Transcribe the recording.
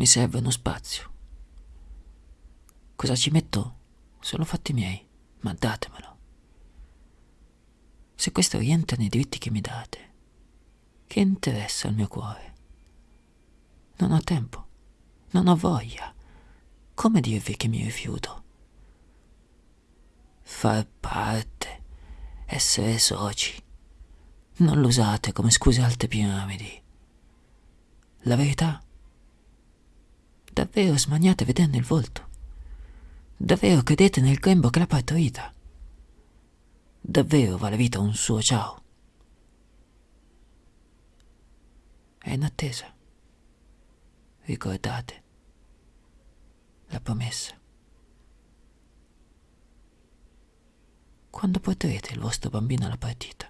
Mi serve uno spazio. Cosa ci metto? Sono fatti miei, ma datemelo. Se questo rientra nei diritti che mi date, che interessa al mio cuore? Non ho tempo, non ho voglia. Come dirvi che mi rifiuto? Far parte, essere soci. Non lo usate come scuse alte piramidi. La verità? Davvero smaniate vedendo il volto? Davvero credete nel grembo che l'ha partorita? Davvero vale vita un suo ciao? È in attesa. Ricordate la promessa. Quando porterete il vostro bambino alla partita?